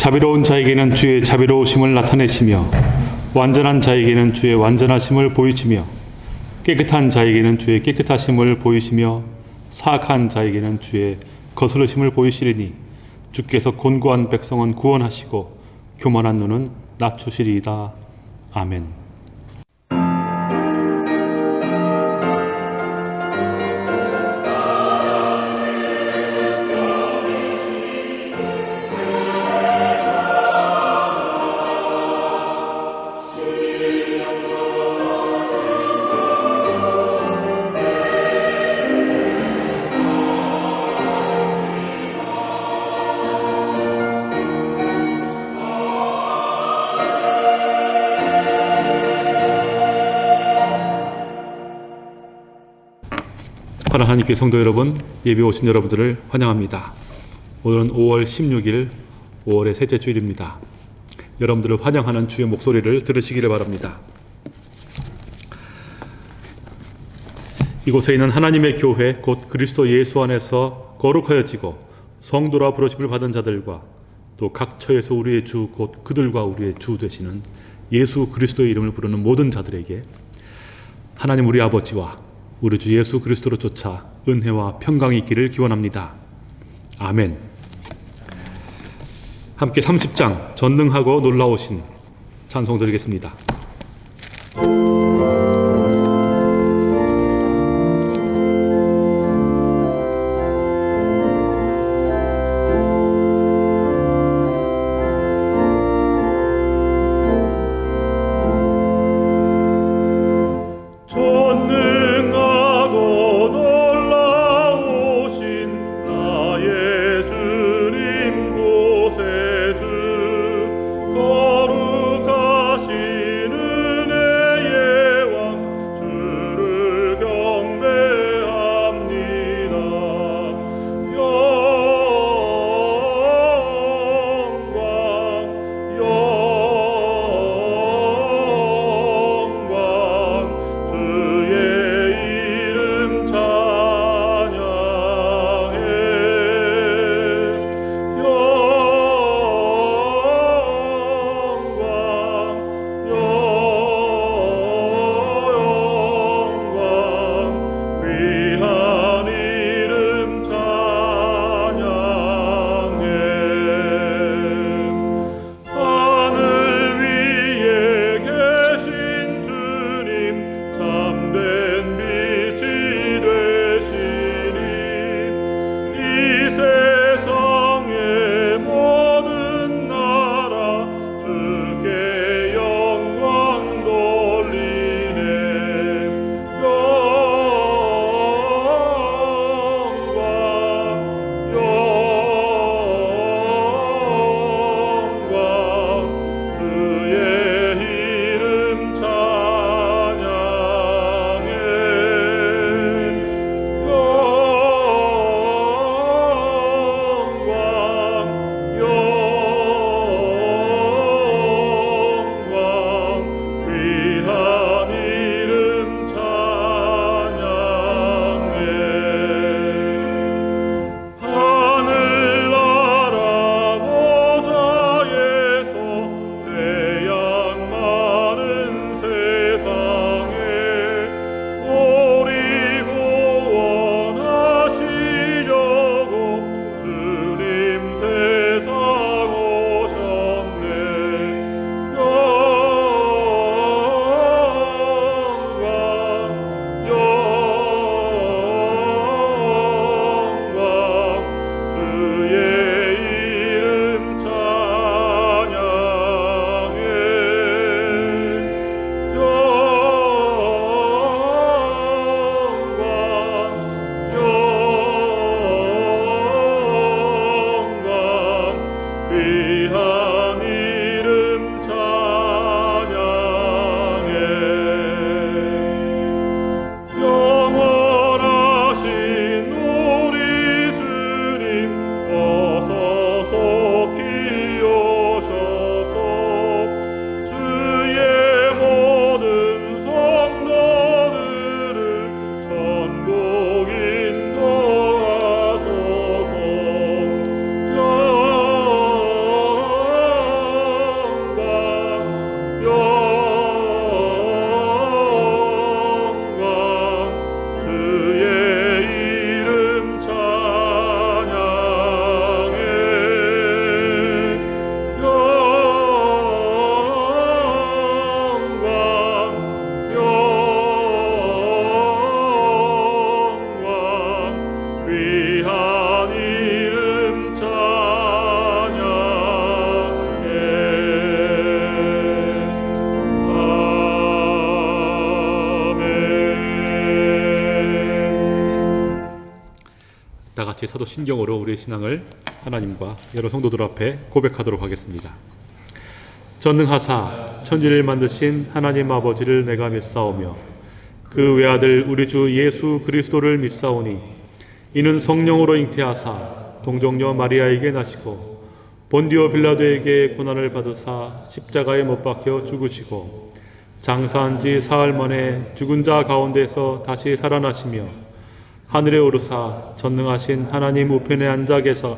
자비로운 자에게는 주의 자비로우심을 나타내시며 완전한 자에게는 주의 완전하심을 보이시며 깨끗한 자에게는 주의 깨끗하심을 보이시며 사악한 자에게는 주의 거스르심을 보이시리니 주께서 곤고한 백성은 구원하시고 교만한 눈은 낮추시리이다. 아멘. 하나님께 성도 여러분, 예배 오신 여러분들을 환영합니다. 오늘은 5월 16일, 5월의 셋째 주일입니다. 여러분들을 환영하는 주의 목소리를 들으시기를 바랍니다. 이곳에 있는 하나님의 교회, 곧 그리스도 예수 안에서 거룩하여지고 성도라 부르심을 받은 자들과 또 각 처에서 우리의 주, 곧 그들과 우리의 주 되시는 예수 그리스도의 이름을 부르는 모든 자들에게 하나님 우리 아버지와 우리 주 예수 그리스도로 쫓아 은혜와 평강이 있기를 기원합니다. 아멘. 함께 30장 전능하고 놀라우신 찬송 드리겠습니다. 사도 신경으로 우리의 신앙을 하나님과 여러 성도들 앞에 고백하도록 하겠습니다. 전능하사 천지를 만드신 하나님 아버지를 내가 믿사오며 그 외아들 우리 주 예수 그리스도를 믿사오니 이는 성령으로 잉태하사 동정녀 마리아에게 나시고 본디오 빌라도에게 고난을 받으사 십자가에 못 박혀 죽으시고 장사한 지 사흘 만에 죽은 자 가운데서 다시 살아나시며 하늘에 오르사 전능하신 하나님 우편에 앉아 계사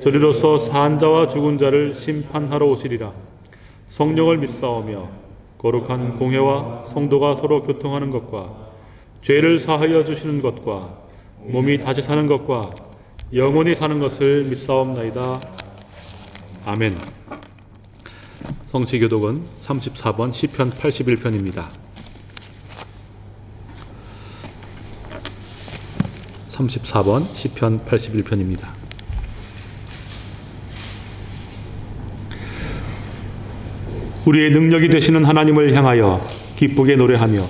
저리로서 사한 자와 죽은 자를 심판하러 오시리라 성령을 믿사오며 거룩한 공회와 성도가 서로 교통하는 것과 죄를 사하여 주시는 것과 몸이 다시 사는 것과 영원히 사는 것을 믿사옵나이다. 아멘. 성시교독은 34번 시편 81편입니다. 34번 시편 81편입니다. 우리의 능력이 되시는 하나님을 향하여 기쁘게 노래하며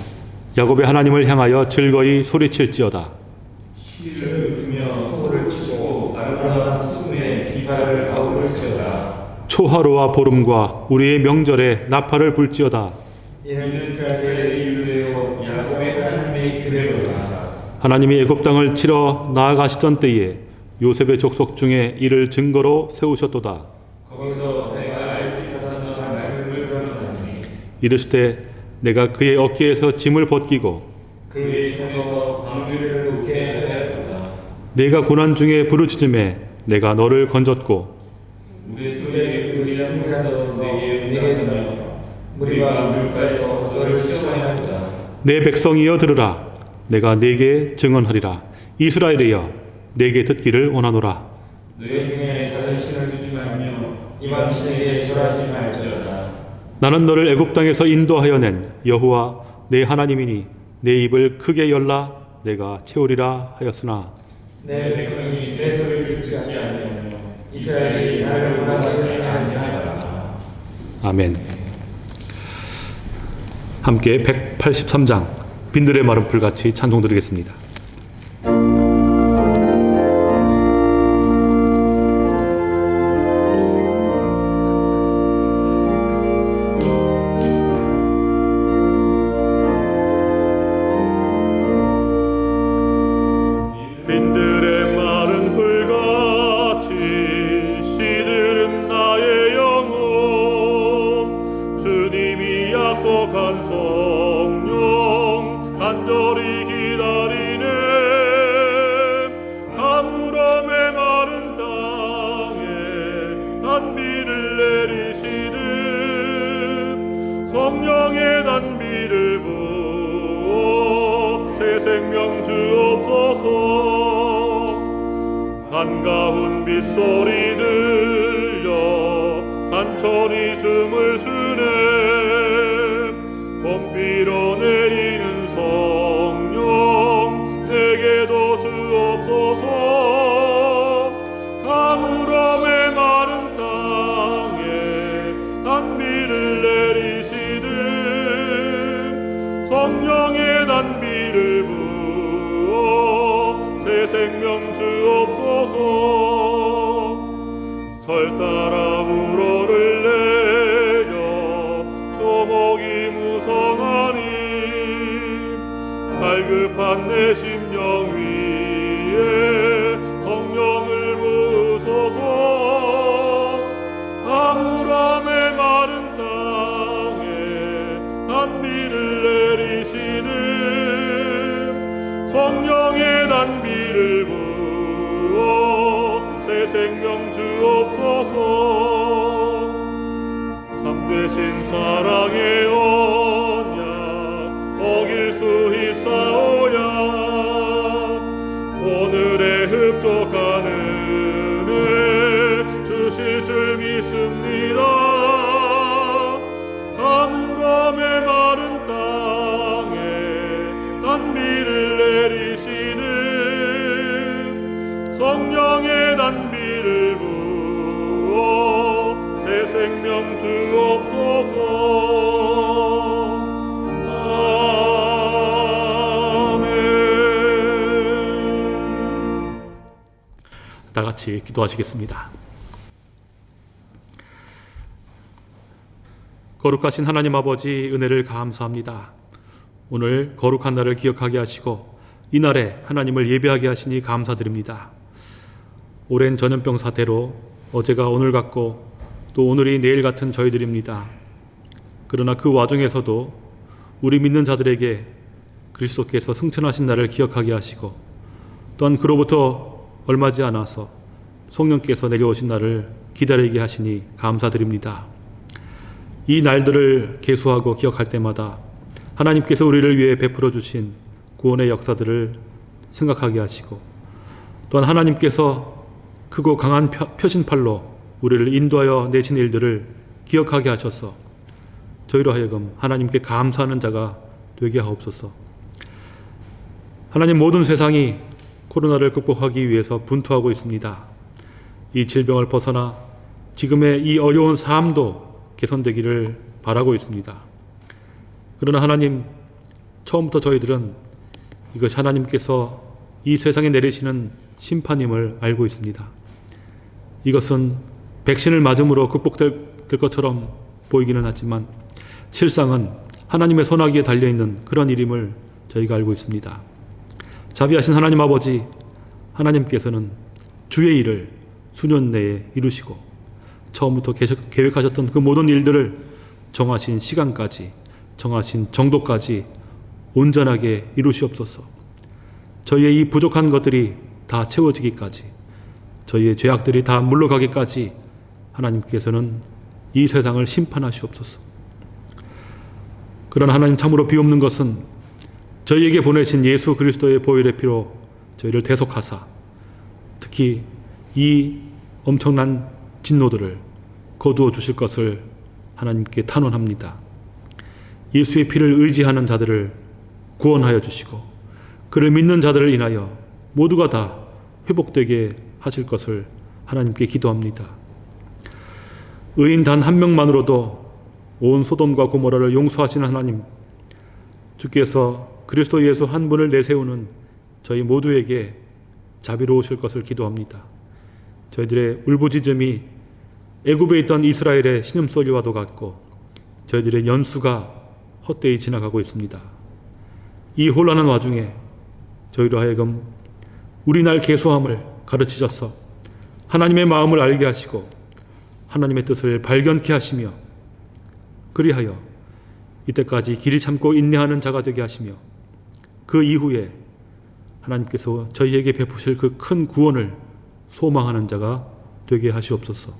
야곱의 하나님을 향하여 즐거이 소리칠지어다. 초하루와 보름과 우리의 명절에 나팔을 불지어다. 이는 이스라엘의 이유되어 야곱의 하나님의 규례로다 하나님이 애굽 땅을 치러 나아가시던 때에 요셉의 족속 중에 이를 증거로 세우셨도다. 이르시되 내가 그의 어깨에서 짐을 벗기고 그의 손에서 방주를 놓게 하였다. 내가 고난 중에 부르짖음에 내가 너를 건졌고 우리 소리에 울리는 물에서 내게 응답하며 무리가 물가에서 너를 시험하였다. 내 백성이여 들으라 내가 네게 증언하리라. 이스라엘이여 내게 듣기를 원하노라. 너희 중에 다른 신을 두지 말며 이방 신에게 절하지 말지어다. 나는 너를 애굽 땅에서 인도하여 낸 여호와 내 하나님이니 내 입을 크게 열라 내가 채우리라 하였으나. 내 백성이 내 소리를 듣지 아니하며 이스라엘이 나를 원하지 아니하였다 아멘. 함께 183장 빈들의 마른 풀같이 찬송 드리겠습니다. 성 령 간절히 기다리네. 가물함의 마른 땅에 단비를 내리시듯 성령의 단비를 부어 새 생명 주옵소서. 한가운 빗소리 들려 산천이 춤을 추네. 봄비로 내 심령 위에 성령을 부으소서. 가물함의 마른 땅에 단비를 내리시듯 성령의 단비를 부어 새 생명 주옵소서. 참되신 사랑의 같이 기도하시겠습니다. 거룩하신 하나님 아버지 은혜를 감사합니다. 오늘 거룩한 날을 기억하게 하시고 이날에 하나님을 예배하게 하시니 감사드립니다. 오랜 전염병 사태로 어제가 오늘 같고 또 오늘이 내일 같은 저희들입니다. 그러나 그 와중에서도 우리 믿는 자들에게 그리스도께서 승천하신 날을 기억하게 하시고 또한 그로부터 얼마지 않아서 성령께서 내려오신 날을 기다리게 하시니 감사드립니다. 이 날들을 계수하고 기억할 때마다 하나님께서 우리를 위해 베풀어 주신 구원의 역사들을 생각하게 하시고 또한 하나님께서 크고 강한 펴- 표신팔로 우리를 인도하여 내신 일들을 기억하게 하셔서 저희로 하여금 하나님께 감사하는 자가 되게 하옵소서. 하나님 모든 세상이 코로나를 극복하기 위해서 분투하고 있습니다. 이 질병을 벗어나 지금의 이 어려운 삶도 개선되기를 바라고 있습니다. 그러나 하나님, 처음부터 저희들은 이것이 하나님께서 이 세상에 내리시는 심판임을 알고 있습니다. 이것은 백신을 맞음으로 극복될 될 것처럼 보이기는 하지만 실상은 하나님의 손아귀에 달려있는 그런 일임을 저희가 알고 있습니다. 자비하신 하나님 아버지, 하나님께서는 주의 일을 수년 내에 이루시고 처음부터 계획- 계획하셨던 그 모든 일들을 정하신 시간까지, 정하신 정도까지 온전하게 이루시옵소서. 저희의 이 부족한 것들이 다 채워지기까지, 저희의 죄악들이 다 물러가기까지 하나님께서는 이 세상을 심판하시옵소서. 그러나 하나님 참으로 비옵는 것은 저희에게 보내신 예수 그리스도의 보혈의 피로 저희를 대속하사 특히 이 엄청난 진노들을 거두어 주실 것을 하나님께 탄원합니다. 예수의 피를 의지하는 자들을 구원하여 주시고 그를 믿는 자들을 인하여 모두가 다 회복되게 하실 것을 하나님께 기도합니다. 의인 단 한 명만으로도 온 소돔과 고모라를 용서하시는 하나님, 주께서 그리스도 예수 한 분을 내세우는 저희 모두에게 자비로우실 것을 기도합니다. 저희들의 울부짖음이 애굽에 있던 이스라엘의 신음소리와도 같고 저희들의 연수가 헛되이 지나가고 있습니다. 이 혼란한 와중에 저희로 하여금 우리 날 개수함을 가르치셔서 하나님의 마음을 알게 하시고 하나님의 뜻을 발견케 하시며 그리하여 이때까지 길이 참고 인내하는 자가 되게 하시며 그 이후에 하나님께서 저희에게 베푸실 그 큰 구원을 소망하는 자가 되게 하시옵소서.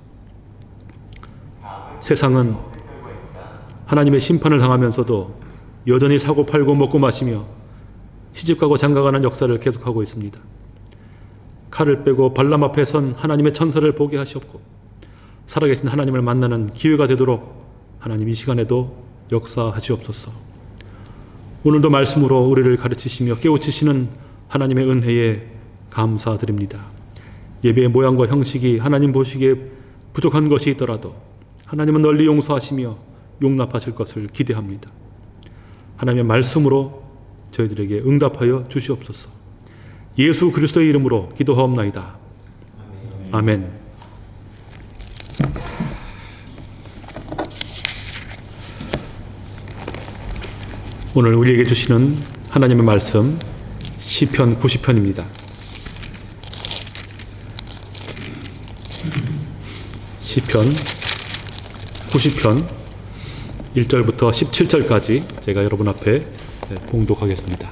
세상은 하나님의 심판을 당하면서도 여전히 사고 팔고 먹고 마시며 시집가고 장가가는 역사를 계속하고 있습니다. 칼을 빼고 발람 앞에 선 하나님의 천사를 보게 하시옵고 살아계신 하나님을 만나는 기회가 되도록 하나님 이 시간에도 역사하시옵소서. 오늘도 말씀으로 우리를 가르치시며 깨우치시는 하나님의 은혜에 감사드립니다. 예배의 모양과 형식이 하나님 보시기에 부족한 것이 있더라도 하나님은 널리 용서하시며 용납하실 것을 기대합니다. 하나님의 말씀으로 저희들에게 응답하여 주시옵소서. 예수 그리스도의 이름으로 기도하옵나이다. 아멘. 오늘 우리에게 주시는 하나님의 말씀 시편 90편입니다. 시편 90편 1절부터 17절까지 제가 여러분 앞에 네, 봉독하겠습니다.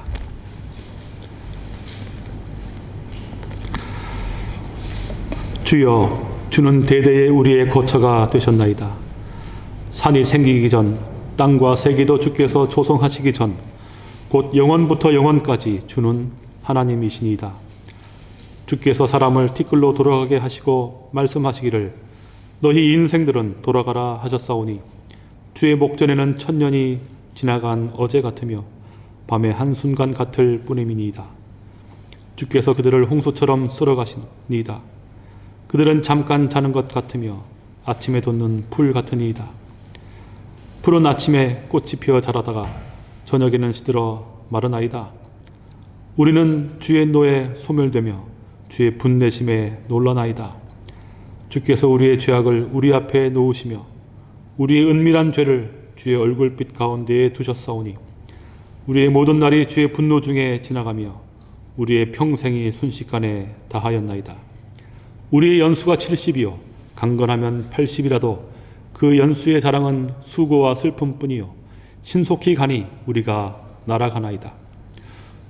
주여 주는 대대의 우리의 거처가 되셨나이다. 산이 생기기 전 땅과 세계도 주께서 조성하시기 전 곧 영원부터 영원까지 주는 하나님이시니이다. 주께서 사람을 티끌로 돌아가게 하시고 말씀하시기를 너희 인생들은 돌아가라 하셨사오니 주의 목전에는 천년이 지나간 어제 같으며 밤의 한순간 같을 뿐임이니이다. 주께서 그들을 홍수처럼 쓸어가시니이다. 그들은 잠깐 자는 것 같으며 아침에 돋는 풀 같으니이다. 푸른 아침에 꽃이 피어 자라다가 저녁에는 시들어 마르나이다. 우리는 주의 노에 소멸되며 주의 분내심에 놀라나이다. 주께서 우리의 죄악을 우리 앞에 놓으시며 우리의 은밀한 죄를 주의 얼굴빛 가운데에 두셨사오니 우리의 모든 날이 주의 분노 중에 지나가며 우리의 평생이 순식간에 다하였나이다. 우리의 연수가 70이요 강건하면 80이라도 그 연수의 자랑은 수고와 슬픔뿐이요 신속히 가니 우리가 날아가나이다.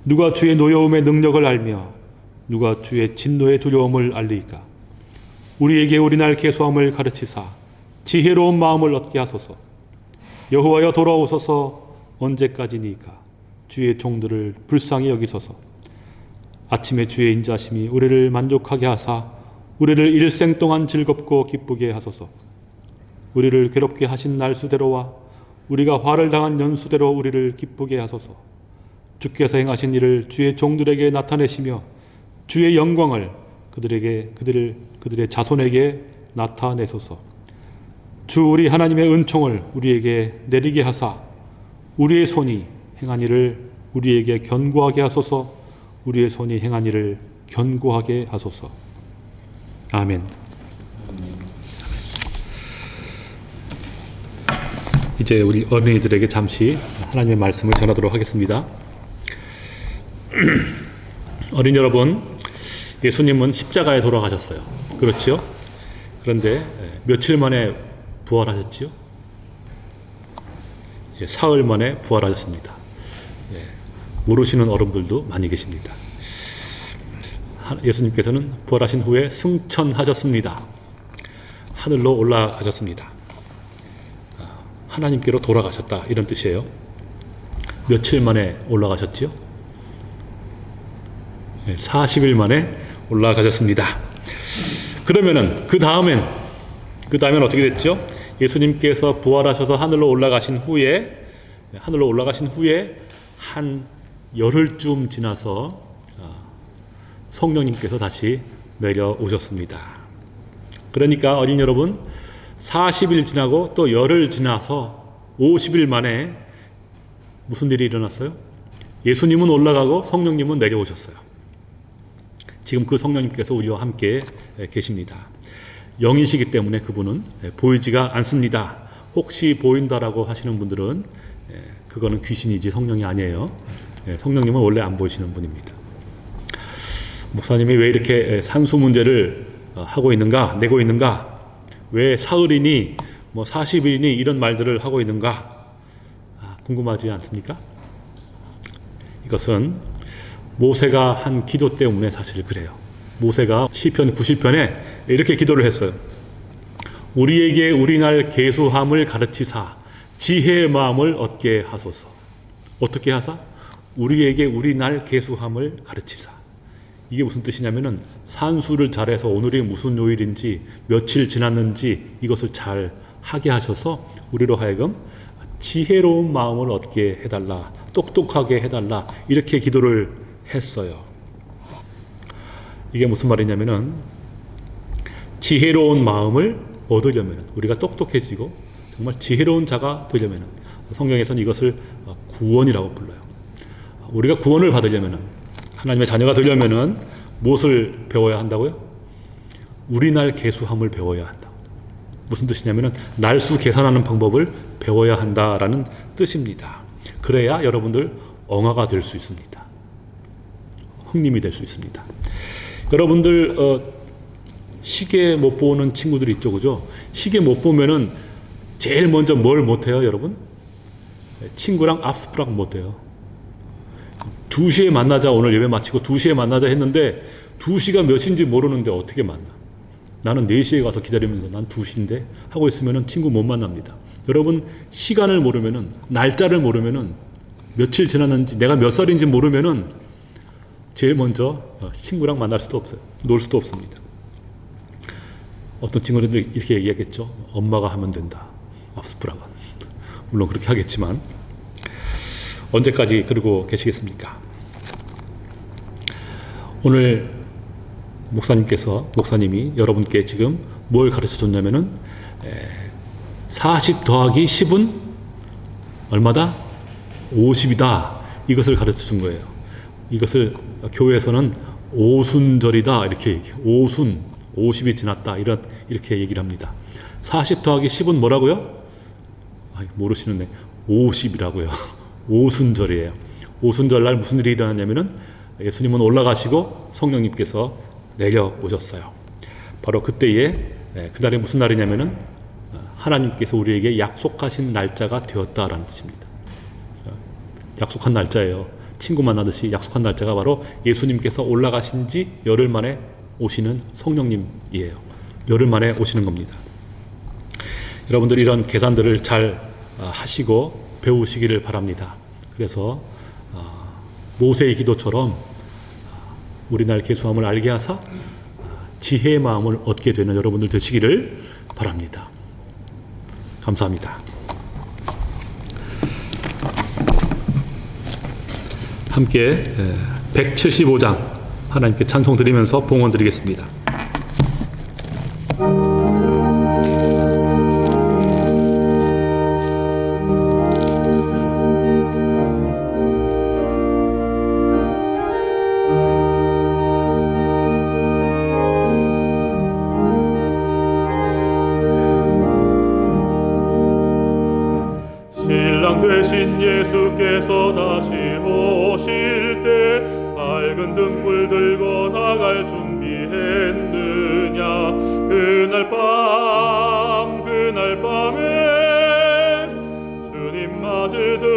누가 주의 노여움의 능력을 알며 누가 주의 진노의 두려움을 알리이까 우리에게 우리날 계수함을 가르치사 지혜로운 마음을 얻게 하소서. 여호와여 돌아오소서. 언제까지니까? 주의 종들을 불쌍히 여기소서. 아침에 주의 인자심이 우리를 만족하게 하사 우리를 일생 동안 즐겁고 기쁘게 하소서. 우리를 괴롭게 하신 날 수대로와 우리가 화를 당한 연수대로 우리를 기쁘게 하소서. 주께서 행하신 일을 주의 종들에게 나타내시며 주의 영광을 그들에게 그들을 그들의 자손에게 나타내소서. 주 우리 하나님의 은총을 우리에게 내리게 하사 우리의 손이 행한 일을 우리에게 견고하게 하소서. 우리의 손이 행한 일을 견고하게 하소서. 아멘. 이제 우리 어린이들에게 잠시 하나님의 말씀을 전하도록 하겠습니다. 어린 여러분, 예수님은 십자가에 돌아가셨어요. 그렇지요? 그런데 예, 며칠 만에 부활하셨지요? 예, 사흘 만에 부활하셨습니다. 예, 모르시는 어른들도 많이 계십니다. 하- 예수님께서는 부활하신 후에 승천하셨습니다. 하늘로 올라가셨습니다. 아, 하나님께로 돌아가셨다 이런 뜻이에요. 며칠 만에 올라가셨지요? 40일 만에 올라가셨습니다. 그러면은 그 다음엔 그 다음엔 어떻게 됐죠? 예수님께서 부활하셔서 하늘로 올라가신 후에 하늘로 올라가신 후에 한 열흘쯤 지나서 아, 성령님께서 다시 내려오셨습니다. 그러니까 어린 여러분 40일 지나고 또 열흘 지나서 50일 만에 무슨 일이 일어났어요? 예수님은 올라가고 성령님은 내려오셨어요. 지금 그 성령님께서 우리와 함께 계십니다. 영이시기 때문에 그분은 보이지가 않습니다. 혹시 보인다라고 하시는 분들은 그거는 귀신이지 성령이 아니에요. 성령님은 원래 안 보이시는 분입니다. 목사님이 왜 이렇게 산수 문제를 어, 하고 있는가, 내고 있는가, 왜 사흘이니, 뭐 40일이니 이런 말들을 하고 있는가, 아, 궁금하지 않습니까? 이것은 모세가 한 기도 때문에 사실 그래요. 모세가 시편 90편에 이렇게 기도를 했어요. 우리에게 우리날 계수함을 가르치사 지혜의 마음을 얻게 하소서. 어떻게 하사? 우리에게 우리날 계수함을 가르치사. 이게 무슨 뜻이냐면은 산수를 잘해서 오늘이 무슨 요일인지 며칠 지났는지 이것을 잘 하게 하셔서 우리로 하여금 지혜로운 마음을 얻게 해달라. 똑똑하게 해달라. 이렇게 기도를 했어요. 이게 무슨 말이냐면은 지혜로운 마음을 얻으려면 우리가 똑똑해지고 정말 지혜로운 자가 되려면 성경에서는 이것을 구원이라고 불러요. 우리가 구원을 받으려면 하나님의 자녀가 되려면 무엇을 배워야 한다고요? 우리날 계수함을 배워야 한다. 무슨 뜻이냐면 날수 계산하는 방법을 배워야 한다라는 뜻입니다. 그래야 여러분들 엉아가 될 수 있습니다. 흥림이 될 수 있습니다. 여러분들 어, 시계 못 보는 친구들이 있죠, 그죠? 시계 못 보면은 제일 먼저 뭘 못해요, 여러분? 친구랑 압스프락 못해요. 2시에 만나자 오늘 예배 마치고 2시에 만나자 했는데 2시가 몇인지 모르는데 어떻게 만나? 나는 4시에 가서 기다리면서 난 2시인데 하고 있으면은 친구 못 만납니다. 여러분 시간을 모르면 은 날짜를 모르면 은 며칠 지났는지 내가 몇 살인지 모르면 은 제일 먼저 어, 친구랑 만날 수도 없어요. 놀 수도 없습니다. 어떤 친구들도 이렇게 얘기하겠죠. 엄마가 하면 된다. 압스프락은. 물론 그렇게 하겠지만 언제까지 그러고 계시겠습니까? 오늘 목사님께서 목사님이 여러분께 지금 뭘 가르쳐 줬냐면은 40 더하기 10은 얼마다? 50이다. 이것을 가르쳐 준 거예요. 이것을 교회에서는 오순절이다 이렇게 얘기해요. 오순 50이 지났다 이렇게 얘기를 합니다. 40 더하기 10은 뭐라고요? 아, 모르시는데 50이라고요. 오순절이에요. 오순절 날 무슨 일이 일어났냐면은 예수님은 올라가시고 성령님께서 내려오셨어요. 바로 그때에 예, 그날이 무슨 날이냐면은 어, 하나님께서 우리에게 약속하신 날짜가 되었다라는 뜻입니다. 어, 약속한 날짜예요. 친구 만나듯이 약속한 날짜가 바로 예수님께서 올라가신 지 열흘 만에 오시는 성령님이에요. 열흘 만에 오시는 겁니다. 여러분들 이런 계산들을 잘 아, 하시고 배우시기를 바랍니다. 그래서 아, 모세의 기도처럼 아, 우리 날 개수함을 알게 하사 지혜의 마음을 얻게 되는 여러분들 되시기를 바랍니다. 감사합니다. 함께 175장 하나님께 찬송 드리면서 봉헌 드리겠습니다.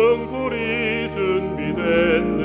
등불이 준비됐느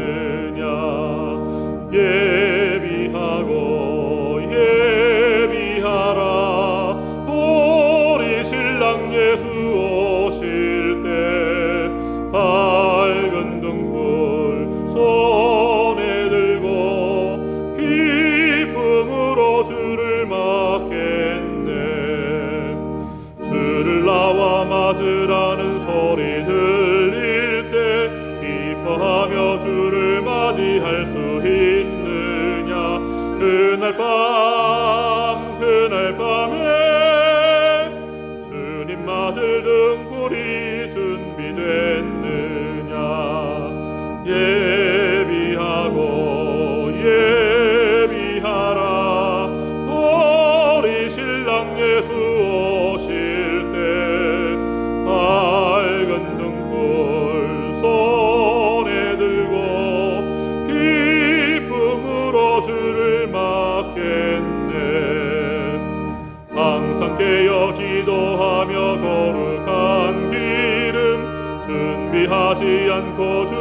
준비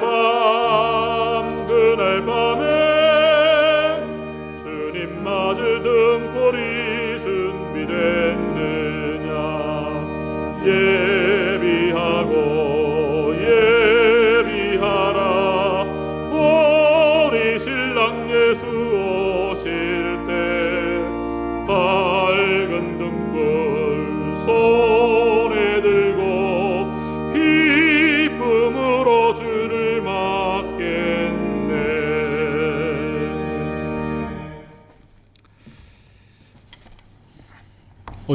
그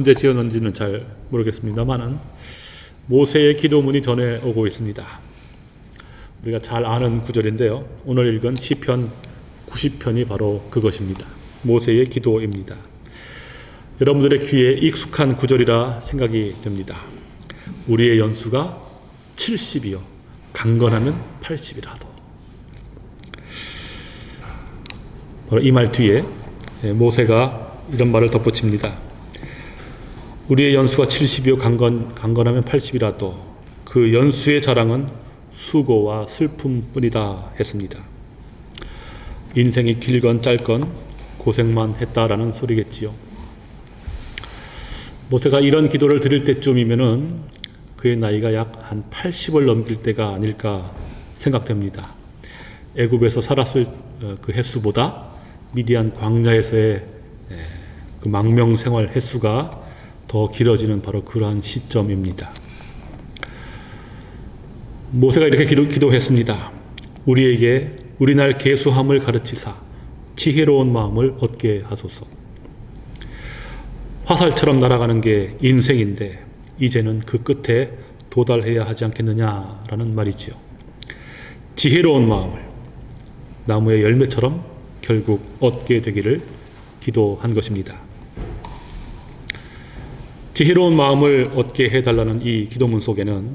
언제 지었는지는 잘 모르겠습니다만은 모세의 기도문이 전해 오고 있습니다. 우리가 잘 아는 구절인데요. 오늘 읽은 시편 90편이 바로 그것입니다. 모세의 기도입니다. 여러분들의 귀에 익숙한 구절이라 생각이 됩니다. 우리의 연수가 70이요. 강건하면 80이라도. 바로 이 말 뒤에 모세가 이런 말을 덧붙입니다. 우리의 연수가 70이요 강건, 강건하면 80이라도 그 연수의 자랑은 수고와 슬픔뿐이다 했습니다. 인생이 길건 짧건 고생만 했다라는 소리겠지요. 모세가 이런 기도를 드릴 때쯤이면은 그의 나이가 약 한 80을 넘길 때가 아닐까 생각됩니다. 애굽에서 살았을 어, 그 횟수보다 미디안 광야에서의 에, 그 망명 생활 횟수가 더 길어지는 바로 그러한 시점입니다. 모세가 이렇게 기도, 기도했습니다. 우리에게 우리날 계수함을 가르치사 지혜로운 마음을 얻게 하소서. 화살처럼 날아가는 게 인생인데 이제는 그 끝에 도달해야 하지 않겠느냐라는 말이지요. 지혜로운 마음을 나무의 열매처럼 결국 얻게 되기를 기도한 것입니다. 지혜로운 마음을 얻게 해달라는 이 기도문 속에는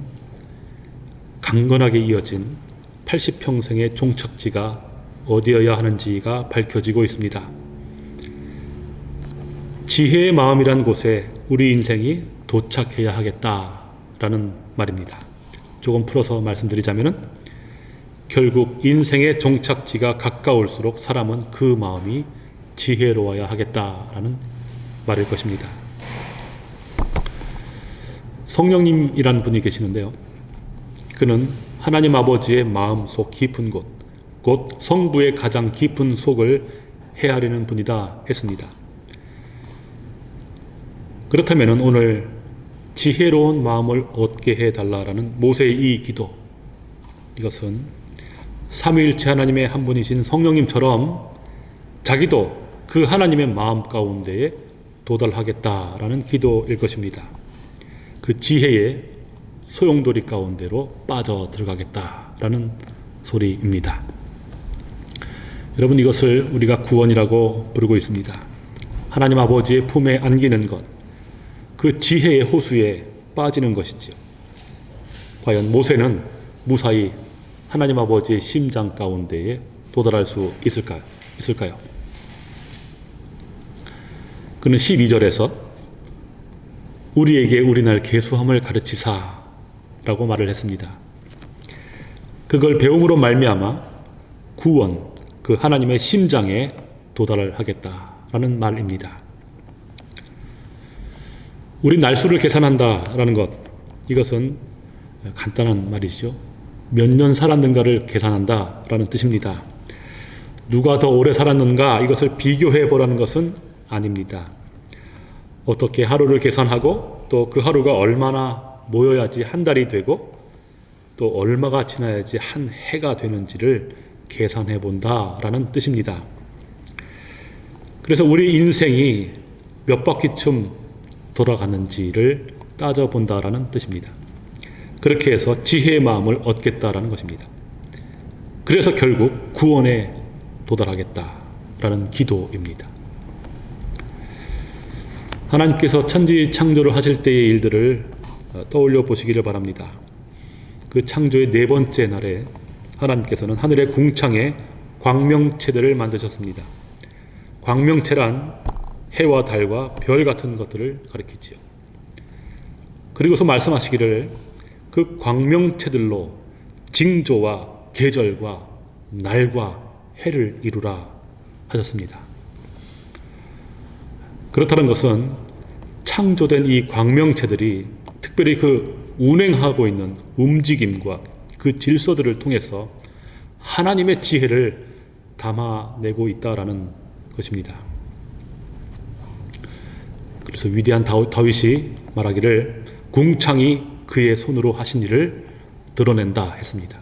강건하게 이어진 80평생의 종착지가 어디여야 하는지가 밝혀지고 있습니다. 지혜의 마음이란 곳에 우리 인생이 도착해야 하겠다라는 말입니다. 조금 풀어서 말씀드리자면은 결국 인생의 종착지가 가까울수록 사람은 그 마음이 지혜로워야 하겠다라는 말일 것입니다. 성령님이란 분이 계시는데요. 그는 하나님 아버지의 마음 속 깊은 곳, 곧 성부의 가장 깊은 속을 헤아리는 분이다 했습니다. 그렇다면 오늘 지혜로운 마음을 얻게 해달라라는 모세의 이 기도, 이것은 삼위일체 하나님의 한 분이신 성령님처럼 자기도 그 하나님의 마음 가운데에 도달하겠다라는 기도일 것입니다. 그 지혜의 소용돌이 가운데로 빠져 들어가겠다라는 소리입니다. 여러분 이것을 우리가 구원이라고 부르고 있습니다. 하나님 아버지의 품에 안기는 것, 그 지혜의 호수에 빠지는 것이지요. 과연 모세는 무사히 하나님 아버지의 심장 가운데에 도달할 수 있을까요? 있을까요? 그는 12절에서 우리에게 우리날 계수함을 가르치사 라고 말을 했습니다. 그걸 배움으로 말미암아 구원, 그 하나님의 심장에 도달을 하겠다라는 말입니다. 우리 날수를 계산한다라는 것, 이것은 간단한 말이죠. 몇 년 살았는가를 계산한다라는 뜻입니다. 누가 더 오래 살았는가 이것을 비교해 보라는 것은 아닙니다. 어떻게 하루를 계산하고 또 그 하루가 얼마나 모여야지 한 달이 되고 또 얼마가 지나야지 한 해가 되는지를 계산해 본다라는 뜻입니다. 그래서 우리 인생이 몇 바퀴쯤 돌아가는지를 따져 본다라는 뜻입니다. 그렇게 해서 지혜의 마음을 얻겠다라는 것입니다. 그래서 결국 구원에 도달하겠다라는 기도입니다. 하나님께서 천지 창조를 하실 때의 일들을 떠올려 보시기를 바랍니다. 그 창조의 네 번째 날에 하나님께서는 하늘의 궁창에 광명체들을 만드셨습니다. 광명체란 해와 달과 별 같은 것들을 가리키지요. 그리고서 말씀하시기를 그 광명체들로 징조와 계절과 날과 해를 이루라 하셨습니다. 그렇다는 것은 창조된 이 광명체들이 특별히 그 운행하고 있는 움직임과 그 질서들을 통해서 하나님의 지혜를 담아내고 있다라는 것입니다. 그래서 위대한 다윗이 말하기를 궁창이 그의 손으로 하신 일을 드러낸다 했습니다.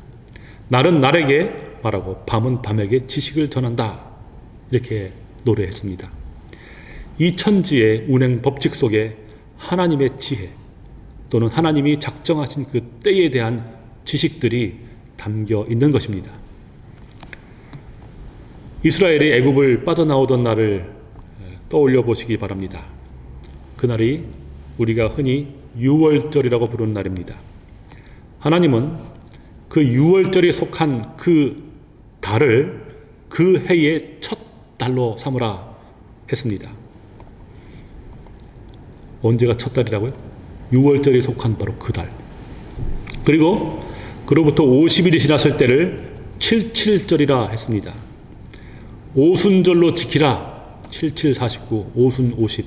날은 날에게 말하고 밤은 밤에게 지식을 전한다. 이렇게 노래했습니다. 이 천지의 운행 법칙 속에 하나님의 지혜 또는 하나님이 작정하신 그 때에 대한 지식들이 담겨 있는 것입니다. 이스라엘이 애굽을 빠져나오던 날을 떠올려 보시기 바랍니다. 그날이 우리가 흔히 유월절이라고 부르는 날입니다. 하나님은 그 유월절에 속한 그 달을 그 해의 첫 달로 삼으라 했습니다. 언제가 첫 달이라고요? 6월절에 속한 바로 그 달. 그리고 그로부터 50일이 지났을 때를 77절이라 했습니다. 오순절로 지키라 7749 오순 50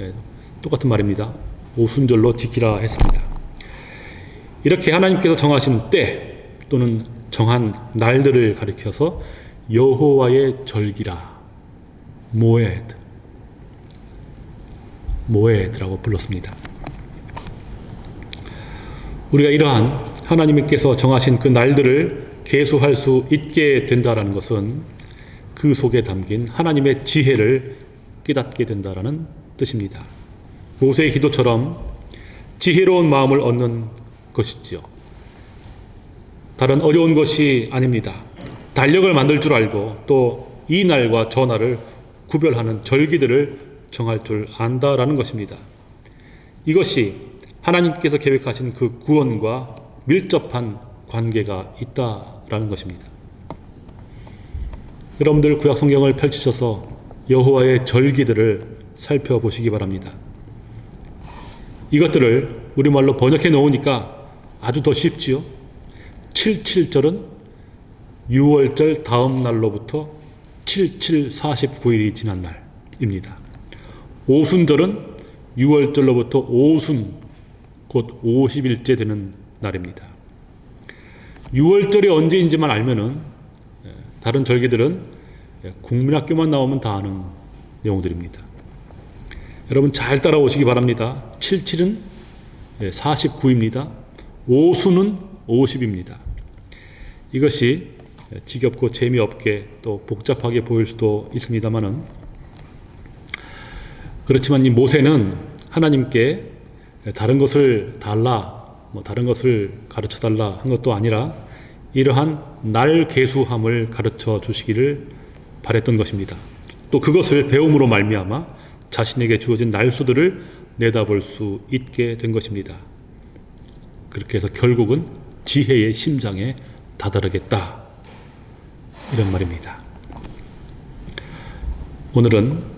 예, 똑같은 말입니다. 오순절로 지키라 했습니다. 이렇게 하나님께서 정하신 때 또는 정한 날들을 가리켜서 여호와의 절기라 모에드 모에드라고 불렀습니다. 우리가 이러한 하나님께서 정하신 그 날들을 계수할 수 있게 된다라는 것은 그 속에 담긴 하나님의 지혜를 깨닫게 된다라는 뜻입니다. 모세의 기도처럼 지혜로운 마음을 얻는 것이지요. 다른 어려운 것이 아닙니다. 달력을 만들 줄 알고 또 이 날과 저 날을 구별하는 절기들을 정할 줄 안다라는 것입니다. 이것이 하나님께서 계획하신 그 구원과 밀접한 관계가 있다라는 것입니다. 여러분들 구약 성경을 펼치셔서 여호와의 절기들을 살펴보시기 바랍니다. 이것들을 우리말로 번역해 놓으니까 아주 더 쉽지요. 77절은 6월절 다음 날로부터 77 49일이 지난 날입니다. 오순절은 6월절로부터 오순 곧 50일째 되는 날입니다. 6월절이 언제인지만 알면은 예, 다른 절기들은 예, 국민학교만 나오면 다 아는 내용들입니다. 여러분 잘 따라오시기 바랍니다. 77은 49입니다. 오수는 50입니다. 이것이 지겹고 재미없게 또 복잡하게 보일 수도 있습니다만은 그렇지만 이 모세는 하나님께 다른 것을 달라 뭐 다른 것을 가르쳐 달라 한 것도 아니라 이러한 날 계수함을 가르쳐 주시기를 바랬던 것입니다. 또 그것을 배움으로 말미암아 자신에게 주어진 날수들을 내다볼 수 있게 된 것입니다. 그렇게 해서 결국은 지혜의 심장에 다다르겠다. 이런 말입니다. 오늘은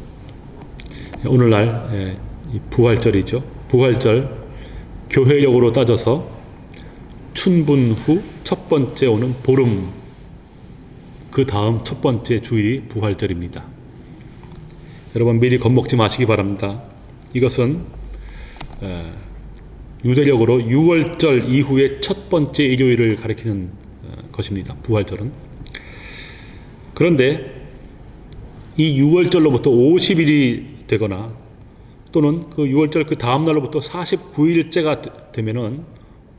오늘날 예, 이 부활절이죠. 부활절 교회력으로 따져서 춘분 후 첫 번째 오는 보름 그 다음 첫 번째 주일이 부활절입니다. 여러분 미리 겁먹지 마시기 바랍니다. 이것은 에, 유대력으로 6월절 이후의 첫 번째 일요일을 가리키는 어, 것입니다. 부활절은. 그런데 이 6월절로부터 50일이 되거나 또는 그 6월절 그 다음 날로부터 49일째가 되면은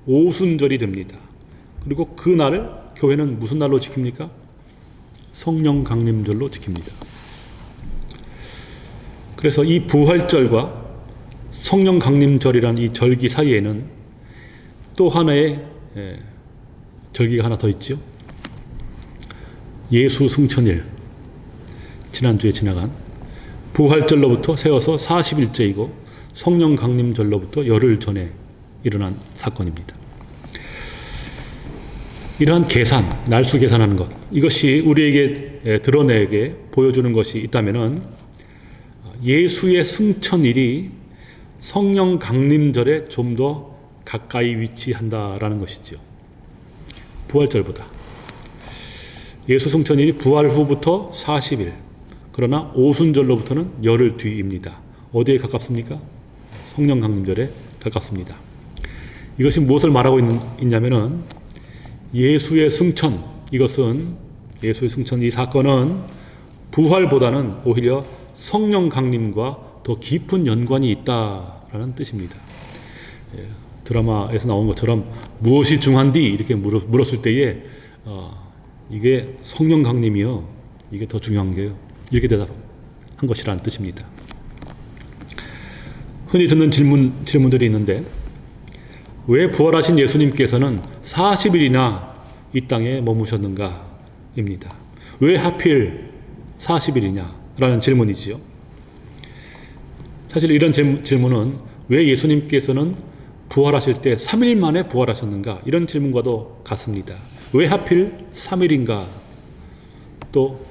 오순절이 됩니다. 그리고 그 날을 교회는 무슨 날로 지킵니까? 성령 강림절로 지킵니다. 그래서 이 부활절과 성령 강림절이란 이 절기 사이에는 또 하나의 예, 절기가 하나 더 있죠. 예수 승천일 지난주에 지나간 부활절로부터 세워서 40일째이고 성령 강림절로부터 열흘 전에 일어난 사건입니다. 이러한 계산, 날수 계산하는 것 이것이 우리에게 에, 드러내게 보여주는 것이 있다면은 예수의 승천일이 성령 강림절에 좀 더 가까이 위치한다라는 것이죠. 부활절보다. 예수 승천일이 부활 후부터 40일, 그러나 오순절로부터는 열흘 뒤입니다. 어디에 가깝습니까? 성령 강림절에 가깝습니다. 이것이 무엇을 말하고 있는, 있냐면 은 예수의 승천, 이것은 예수의 승천 이 사건은 부활보다는 오히려 성령 강림과 더 깊은 연관이 있다라는 뜻입니다. 예, 드라마에서 나온 것처럼 무엇이 중한디 이렇게 물었, 물었 을 때에 어, 이게 성령 강림이요. 이게 더 중요한 게요. 이렇게 대답한 것이라는 뜻입니다. 흔히 듣는 질문, 질문들이 있는데 왜 부활하신 예수님께서는 40일이나 이 땅에 머무셨는가? 입니다. 왜 하필 40일이냐? 라는 질문이지요. 사실 이런 질문은 왜 예수님께서는 부활하실 때 3일 만에 부활하셨는가? 이런 질문과도 같습니다. 왜 하필 3일인가? 또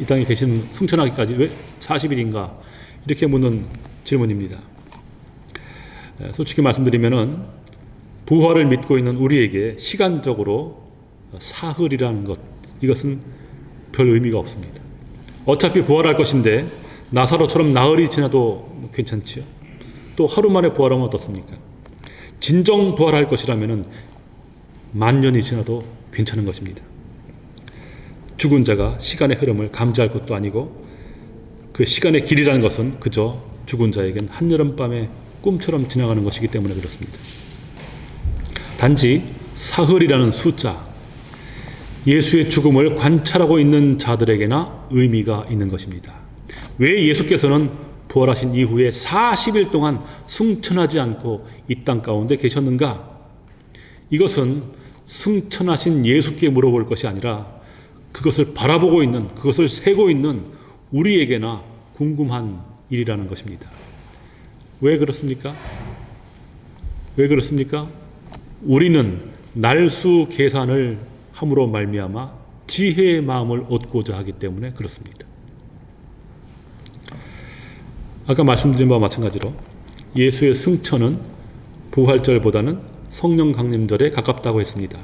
이 땅에 계신 승천하기까지 왜 40일인가? 이렇게 묻는 질문입니다. 솔직히 말씀드리면은 부활을 믿고 있는 우리에게 시간적으로 사흘이라는 것 이것은 별 의미가 없습니다. 어차피 부활할 것인데 나사로처럼 나흘이 지나도 괜찮지요. 또 하루 만에 부활하면 어떻습니까? 진정 부활할 것이라면 만 년이 지나도 괜찮은 것입니다. 죽은 자가 시간의 흐름을 감지할 것도 아니고 그 시간의 길이라는 것은 그저 죽은 자에겐 한여름밤의 꿈처럼 지나가는 것이기 때문에 그렇습니다. 단지 사흘이라는 숫자, 예수의 죽음을 관찰하고 있는 자들에게나 의미가 있는 것입니다. 왜 예수께서는 부활하신 이후에 40일 동안 승천하지 않고 이 땅 가운데 계셨는가? 이것은 승천하신 예수께 물어볼 것이 아니라 그것을 바라보고 있는, 그것을 세고 있는 우리에게나 궁금한 일이라는 것입니다. 왜 그렇습니까? 왜 그렇습니까? 우리는 날수 계산을 함으로 말미암아 지혜의 마음을 얻고자 하기 때문에 그렇습니다. 아까 말씀드린 바와 마찬가지로 예수의 승천은 부활절보다는 성령 강림절에 가깝다고 했습니다.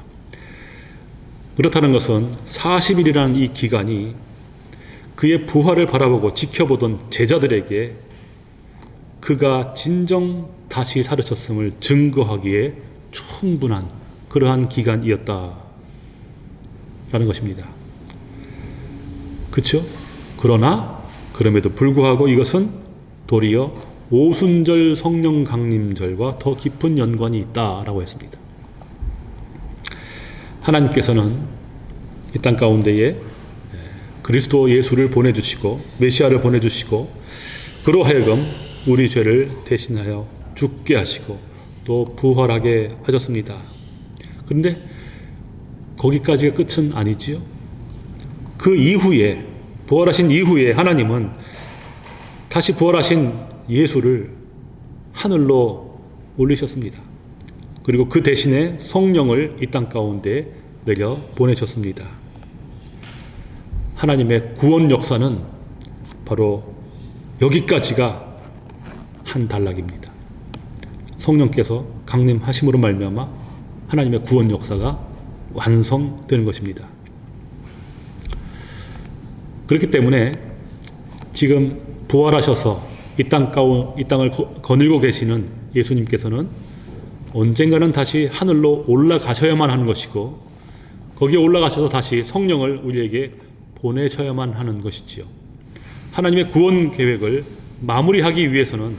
그렇다는 것은 40일이라는 이 기간이 그의 부활을 바라보고 지켜보던 제자들에게 그가 진정 다시 살으셨음을 증거하기에 충분한 그러한 기간이었다라는 것입니다. 그렇죠? 그러나 그럼에도 불구하고 이것은 도리어 오순절 성령 강림절과 더 깊은 연관이 있다라고 했습니다. 하나님께서는 이 땅 가운데에 그리스도 예수를 보내주시고 메시아를 보내주시고 그로 하여금 우리 죄를 대신하여 죽게 하시고 또 부활하게 하셨습니다. 그런데 거기까지가 끝은 아니지요. 그 이후에 부활하신 이후에 하나님은 다시 부활하신 예수를 하늘로 올리셨습니다. 그리고 그 대신에 성령을 이 땅 가운데 내려 보내셨습니다. 하나님의 구원 역사는 바로 여기까지가 한 단락입니다. 성령께서 강림하심으로 말미암아 하나님의 구원 역사가 완성되는 것입니다. 그렇기 때문에 지금 부활하셔서 이 땅 가운 이 땅을 거- 거닐고 계시는 예수님께서는 언젠가는 다시 하늘로 올라가셔야만 하는 것이고 거기에 올라가셔서 다시 성령을 우리에게 보내셔야만 하는 것이지요. 하나님의 구원 계획을 마무리하기 위해서는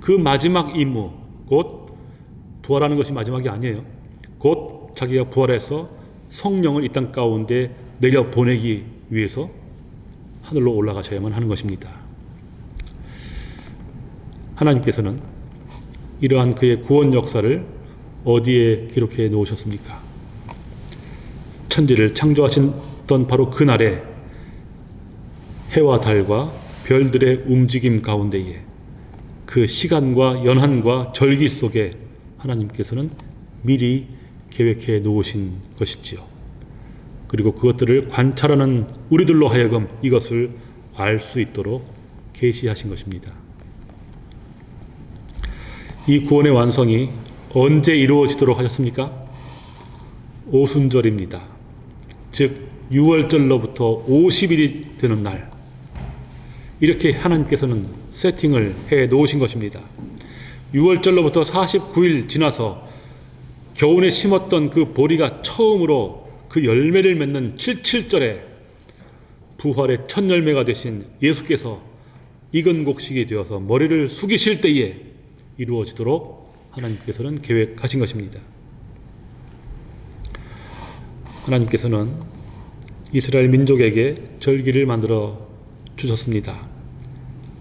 그 마지막 임무, 곧 부활하는 것이 마지막이 아니에요. 곧 자기가 부활해서 성령을 이 땅 가운데 내려 보내기 위해서 하늘로 올라가셔야만 하는 것입니다. 하나님께서는 이러한 그의 구원 역사를 어디에 기록해 놓으셨습니까? 천지를 창조하셨던 바로 그날에 해와 달과 별들의 움직임 가운데에 그 시간과 연한과 절기 속에 하나님께서는 미리 계획해 놓으신 것이지요. 그리고 그것들을 관찰하는 우리들로 하여금 이것을 알 수 있도록 계시하신 것입니다. 이 구원의 완성이 언제 이루어지도록 하셨습니까? 오순절입니다. 즉 6월절로부터 50일이 되는 날 이렇게 하나님께서는 세팅을 해 놓으신 것입니다. 6월절로부터 49일 지나서 겨우내 심었던 그 보리가 처음으로 그 열매를 맺는 77절에 부활의 첫 열매가 되신 예수께서 익은 곡식이 되어서 머리를 숙이실 때에 이루어지도록 하나님께서는 계획하신 것입니다. 하나님께서는 이스라엘 민족에게 절기를 만들어 주셨습니다.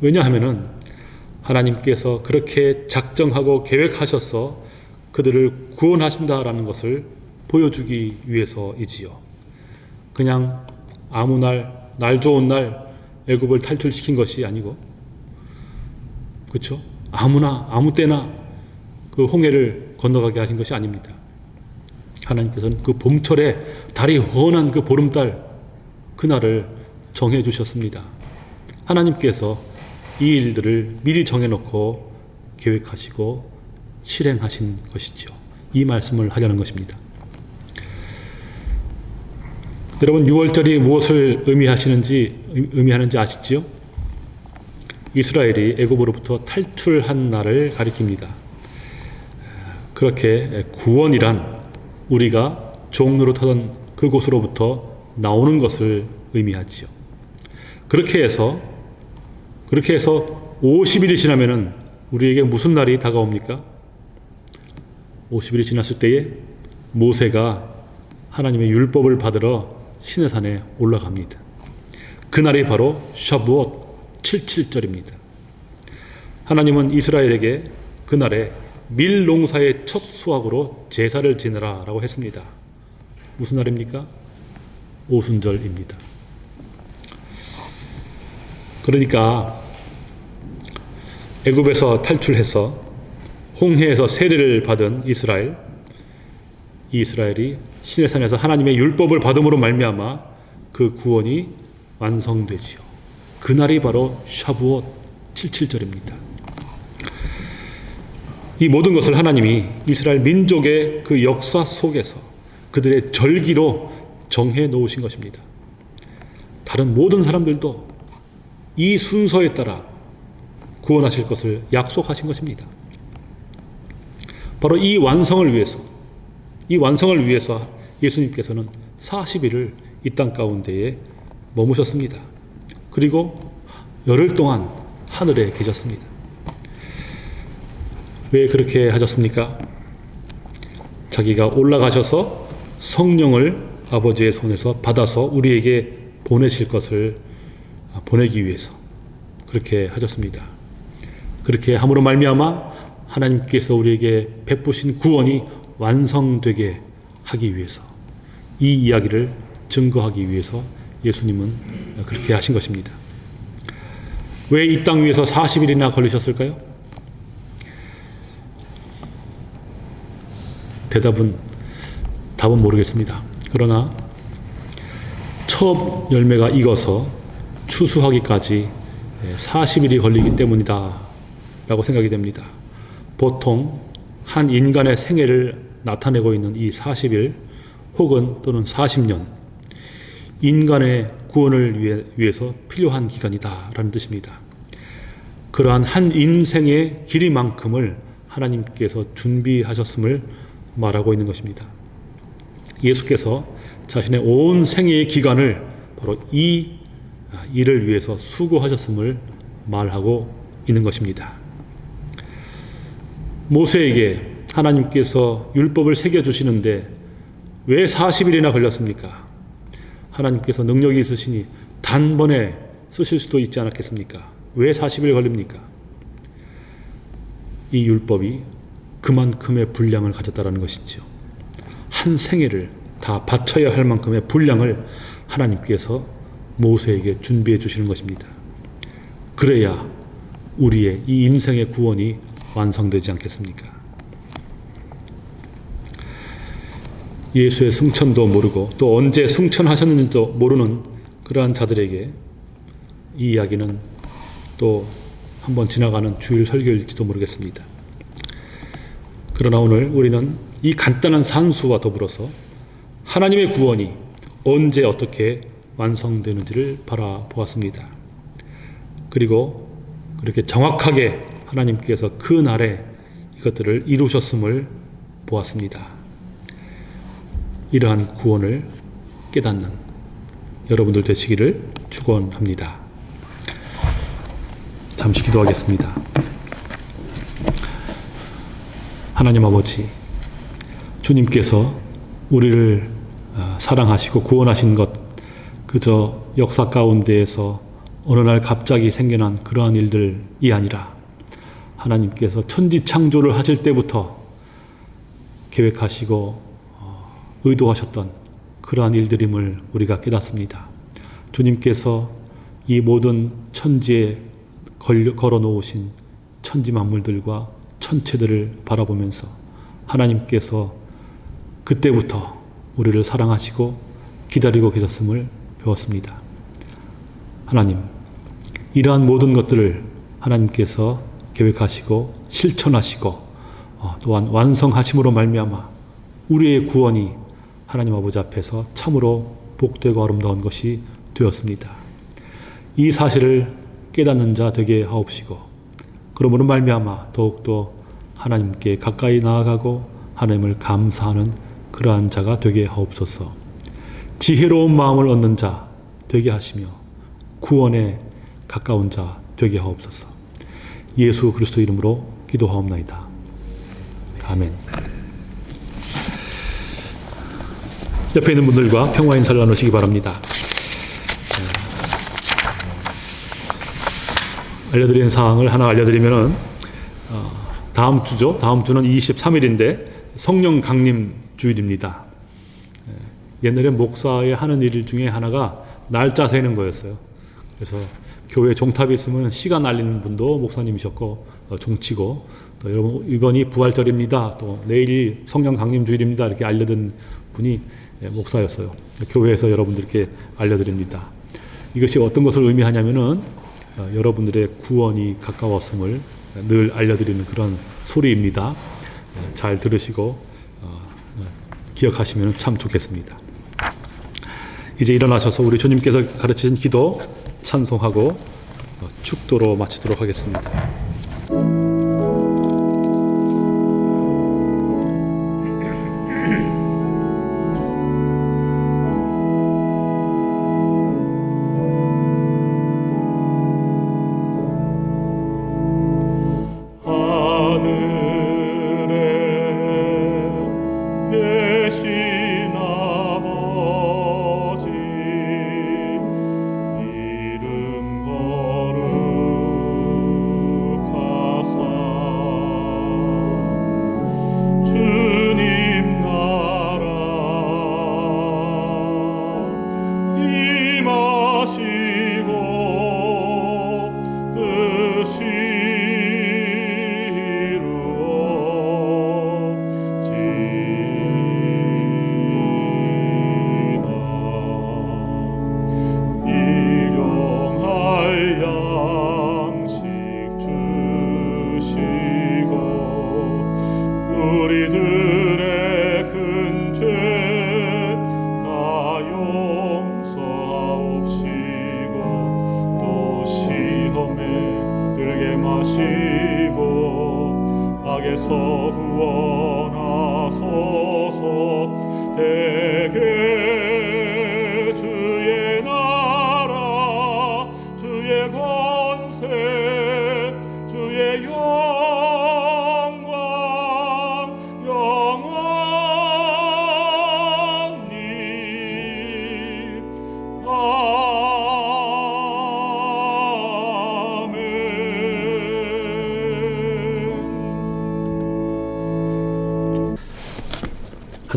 왜냐하면은 하나님께서 그렇게 작정하고 계획하셔서 그들을 구원하신다라는 것을 보여주기 위해서이지요. 그냥 아무 날, 날 좋은 날 애굽을 탈출시킨 것이 아니고, 그렇죠? 아무나 아무 때나 그 홍해를 건너가게 하신 것이 아닙니다. 하나님께서는 그 봄철에 달이 훤한 그 보름달 그날을 정해 주셨습니다. 하나님께서 이 일들을 미리 정해놓고 계획하시고 실행하신 것이죠. 이 말씀을 하려는 것입니다. 여러분 6월절이 무엇을 의미하시는지 의미하는지 아시지요? 이스라엘이 애굽으로부터 탈출한 날을 가리킵니다. 그렇게 구원이란 우리가 종로로 타던 그곳으로부터 나오는 것을 의미하지요. 그렇게 해서 그렇게 해서 50일이 지나면은 우리에게 무슨 날이 다가옵니까? 50일이 지났을 때에 모세가 하나님의 율법을 받으러 시내산에 올라갑니다. 그날이 바로 샤부엇 77절입니다. 하나님은 이스라엘에게 그날에 밀 농사의 첫 수확으로 제사를 지내라 라고 했습니다. 무슨 날입니까? 오순절입니다. 그러니까 애굽에서 탈출해서 홍해에서 세례를 받은 이스라엘 이 이스라엘이 시내산에서 하나님의 율법을 받음으로 말미암아 그 구원이 완성되지요. 그날이 바로 샤부엇 77절입니다. 이 모든 것을 하나님이 이스라엘 민족의 그 역사 속에서 그들의 절기로 정해 놓으신 것입니다. 다른 모든 사람들도 이 순서에 따라 구원하실 것을 약속하신 것입니다. 바로 이 완성을 위해서 이 완성을 위해서 예수님께서는 40일을 이 땅 가운데에 머무셨습니다. 그리고 열흘 동안 하늘에 계셨습니다. 왜 그렇게 하셨습니까? 자기가 올라가셔서 성령을 아버지의 손에서 받아서 우리에게 보내실 것을 보내기 위해서 그렇게 하셨습니다. 그렇게 함으로 말미암아 하나님께서 우리에게 베푸신 구원이 완성되게 하기 위해서 이 이야기를 증거하기 위해서 예수님은 그렇게 하신 것입니다. 왜 이 땅 위에서 40일이나 걸리셨을까요? 대답은 답은 모르겠습니다. 그러나 첫 열매가 익어서 추수하기까지 40일이 걸리기 때문이다 라고 생각이 됩니다. 보통 한 인간의 생애를 나타내고 있는 이 40일 혹은 또는 40년 인간의 구원을 위해, 위해서 필요한 기간이다 라는 뜻입니다. 그러한 한 인생의 길이만큼을 하나님께서 준비하셨음을 말하고 있는 것입니다. 예수께서 자신의 온 생애의 기간을 바로 이 일을 위해서 수고하셨음을 말하고 있는 것입니다. 모세에게 하나님께서 율법을 새겨주시는데 왜 40일이나 걸렸습니까? 하나님께서 능력이 있으시니 단번에 쓰실 수도 있지 않았겠습니까? 왜 40일 걸립니까? 이 율법이 그만큼의 분량을 가졌다는 것이죠. 한 생애를 다 바쳐야 할 만큼의 분량을 하나님께서 모세에게 준비해 주시는 것입니다. 그래야 우리의 이 인생의 구원이 완성되지 않겠습니까? 예수의 승천도 모르고 또 언제 승천하셨는지도 모르는 그러한 자들에게 이 이야기는 또 한번 지나가는 주일 설교일지도 모르겠습니다. 그러나 오늘 우리는 이 간단한 산수와 더불어서 하나님의 구원이 언제 어떻게 완성되는지를 바라보았습니다. 그리고 그렇게 정확하게 하나님께서 그 날에 이것들을 이루셨음을 보았습니다. 이러한 구원을 깨닫는 여러분들 되시기를 축원합니다. 잠시 기도하겠습니다. 하나님 아버지, 주님께서 우리를 어, 사랑하시고 구원하신 것 그저 역사 가운데에서 어느 날 갑자기 생겨난 그러한 일들이 아니라 하나님께서 천지 창조를 하실 때부터 계획하시고 의도하셨던 그러한 일들임을 우리가 깨닫습니다. 주님께서 이 모든 천지에 걸어 놓으신 천지 만물들과 천체들을 바라보면서 하나님께서 그때부터 우리를 사랑하시고 기다리고 계셨음을 배웠습니다. 하나님, 이러한 모든 것들을 하나님께서 계획하시고 실천하시고 어, 또한 완성하심으로 말미암아 우리의 구원이 하나님 아버지 앞에서 참으로 복되고 아름다운 것이 되었습니다. 이 사실을 깨닫는 자 되게 하옵시고 그러므로 말미암아 더욱더 하나님께 가까이 나아가고 하나님을 감사하는 그러한 자가 되게 하옵소서. 지혜로운 마음을 얻는 자 되게 하시며 구원에 가까운 자 되게 하옵소서. 예수 그리스도 이름으로 기도하옵나이다. 아멘. 옆에 있는 분들과 평화 인사를 나누시기 바랍니다. 네. 알려드리는 사항을 하나 알려드리면은 어, 다음 주죠. 다음 주는 23일인데 성령 강림 주일입니다. 예, 옛날에 목사의 하는 일 중에 하나가 날짜 세는 거였어요. 그래서 교회 종탑이 있으면 시간 알리는 분도 목사님이셨고 어, 종치고 또 여러분 이번이 부활절입니다. 또 내일이 성령 강림 주일입니다. 이렇게 알려준 분이 예, 목사였어요. 교회에서 여러분들께 알려드립니다. 이것이 어떤 것을 의미하냐면은 어, 여러분들의 구원이 가까웠음을 늘 알려드리는 그런 소리입니다. 예, 잘 들으시고 어, 어, 기억하시면 참 좋겠습니다. 이제 일어나셔서 우리 주님께서 가르치신 기도 찬송하고 어, 축도로 마치도록 하겠습니다.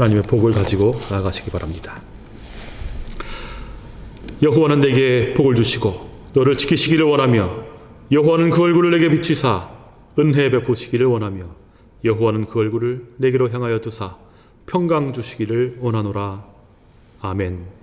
하나님의 복을 가지고 나아가시기 바랍니다. 여호와는 내게 복을 주시고 너를 지키시기를 원하며 여호와는 그 얼굴을 내게 비추사 은혜 베푸시기를 원하며 여호와는 그 얼굴을 내게로 향하여 두사 평강 주시기를 원하노라. 아멘.